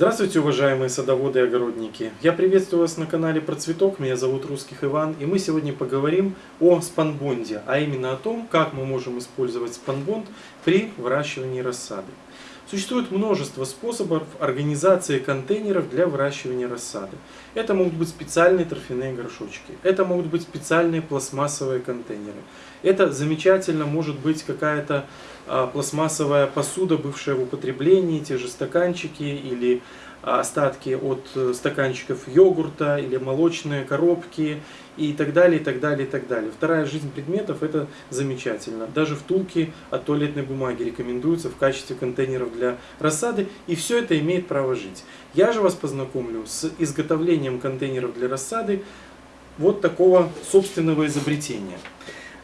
Здравствуйте, уважаемые садоводы и огородники! Я приветствую вас на канале Про Цветок, меня зовут Русских Иван, и мы сегодня поговорим о спанбонде, а именно о том, как мы можем использовать спанбонд при выращивании рассады. Существует множество способов организации контейнеров для выращивания рассады. Это могут быть специальные торфяные горшочки, это могут быть специальные пластмассовые контейнеры. Это замечательно может быть какая-то а, пластмассовая посуда, бывшая в употреблении, те же стаканчики или остатки от э, стаканчиков йогурта или молочные коробки и так далее, и так далее, и так далее. Вторая жизнь предметов это замечательно. Даже втулки от туалетной бумаги рекомендуются в качестве контейнеров для рассады, и все это имеет право жить. Я же вас познакомлю с изготовлением контейнеров для рассады вот такого собственного изобретения.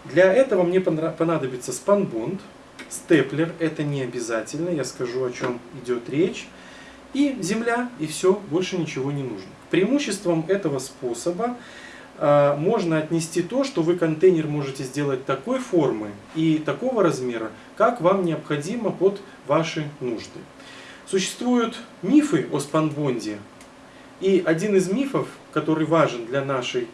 Для этого мне понадобится спанбонд, степлер, это не обязательно, я скажу о чем идет речь и земля, и все, больше ничего не нужно. К преимуществам этого способа э, можно отнести то, что вы контейнер можете сделать такой формы и такого размера, как вам необходимо под ваши нужды. Существуют мифы о спанбонде, и один из мифов, который важен для нашей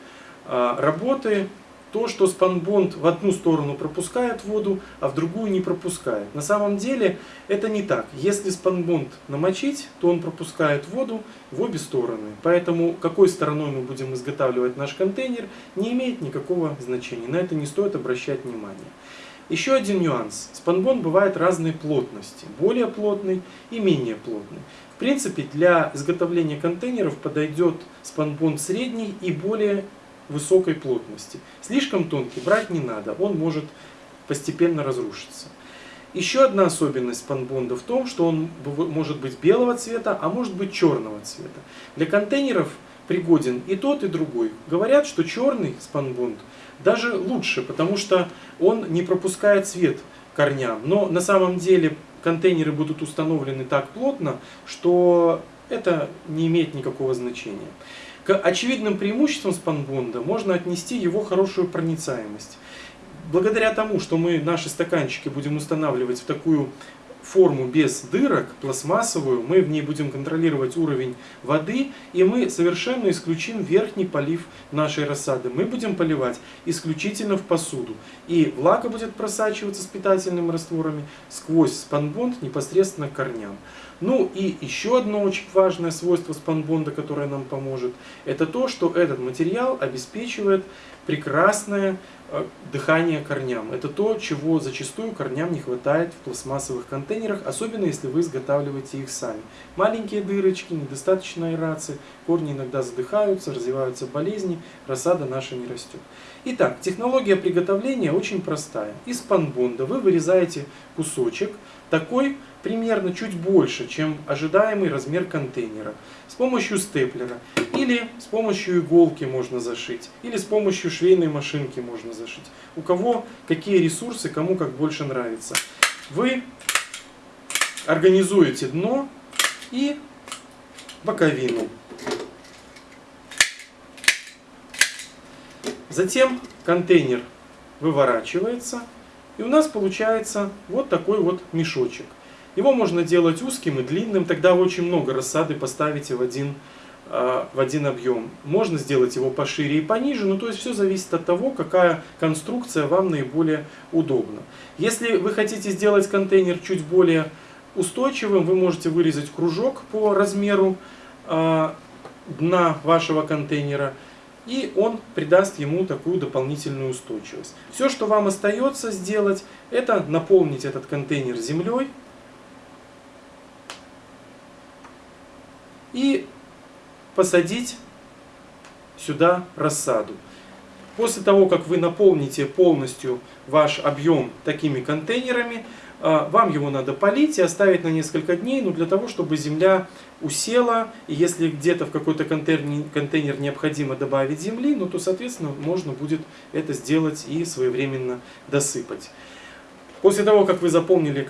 э, работы, то, что спанбонд в одну сторону пропускает воду, а в другую не пропускает. На самом деле это не так. Если спанбонд намочить, то он пропускает воду в обе стороны. Поэтому какой стороной мы будем изготавливать наш контейнер, не имеет никакого значения. На это не стоит обращать внимание. Еще один нюанс. Спанбонд бывает разной плотности. Более плотный и менее плотный. В принципе, для изготовления контейнеров подойдет спанбонд средний и более высокой плотности. Слишком тонкий брать не надо, он может постепенно разрушиться. Еще одна особенность спанбонда в том, что он может быть белого цвета, а может быть черного цвета. Для контейнеров пригоден и тот, и другой. Говорят, что черный спанбонд даже лучше, потому что он не пропускает свет корням. Но на самом деле контейнеры будут установлены так плотно, что это не имеет никакого значения. К очевидным преимуществам спанбонда можно отнести его хорошую проницаемость. Благодаря тому, что мы наши стаканчики будем устанавливать в такую форму без дырок, пластмассовую, мы в ней будем контролировать уровень воды, и мы совершенно исключим верхний полив нашей рассады. Мы будем поливать исключительно в посуду. И влага будет просачиваться с питательными растворами сквозь спанбонд непосредственно к корням. Ну и еще одно очень важное свойство спанбонда, которое нам поможет, это то, что этот материал обеспечивает прекрасное дыхание корням. Это то, чего зачастую корням не хватает в пластмассовых контейнерах, особенно если вы изготавливаете их сами. Маленькие дырочки, недостаточно аэрации, корни иногда задыхаются, развиваются болезни, рассада наша не растет. Итак, технология приготовления очень простая. Из спанбонда вы вырезаете кусочек, такой примерно чуть больше, чем ожидаемый размер контейнера. С помощью степлера. Или с помощью иголки можно зашить. Или с помощью швейной машинки можно зашить. У кого какие ресурсы, кому как больше нравится. Вы организуете дно и боковину. Затем контейнер выворачивается и у нас получается вот такой вот мешочек. Его можно делать узким и длинным, тогда вы очень много рассады поставите в один, э, в один объем. Можно сделать его пошире и пониже, но то есть все зависит от того, какая конструкция вам наиболее удобна. Если вы хотите сделать контейнер чуть более устойчивым, вы можете вырезать кружок по размеру э, дна вашего контейнера и он придаст ему такую дополнительную устойчивость. Все, что вам остается сделать, это наполнить этот контейнер землей и посадить сюда рассаду. После того, как вы наполните полностью ваш объем такими контейнерами, а, вам его надо полить и оставить на несколько дней, ну, для того, чтобы земля усела. И если где-то в какой-то контейнер, контейнер необходимо добавить земли, ну, то, соответственно, можно будет это сделать и своевременно досыпать. После того, как вы заполнили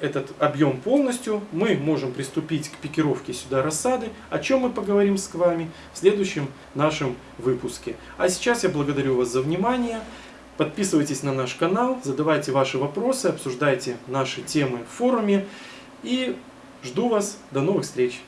этот объем полностью, мы можем приступить к пикировке сюда рассады, о чем мы поговорим с вами в следующем нашем выпуске. А сейчас я благодарю вас за внимание. Подписывайтесь на наш канал, задавайте ваши вопросы, обсуждайте наши темы в форуме. И Жду вас, до новых встреч!